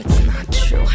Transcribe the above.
it's not true.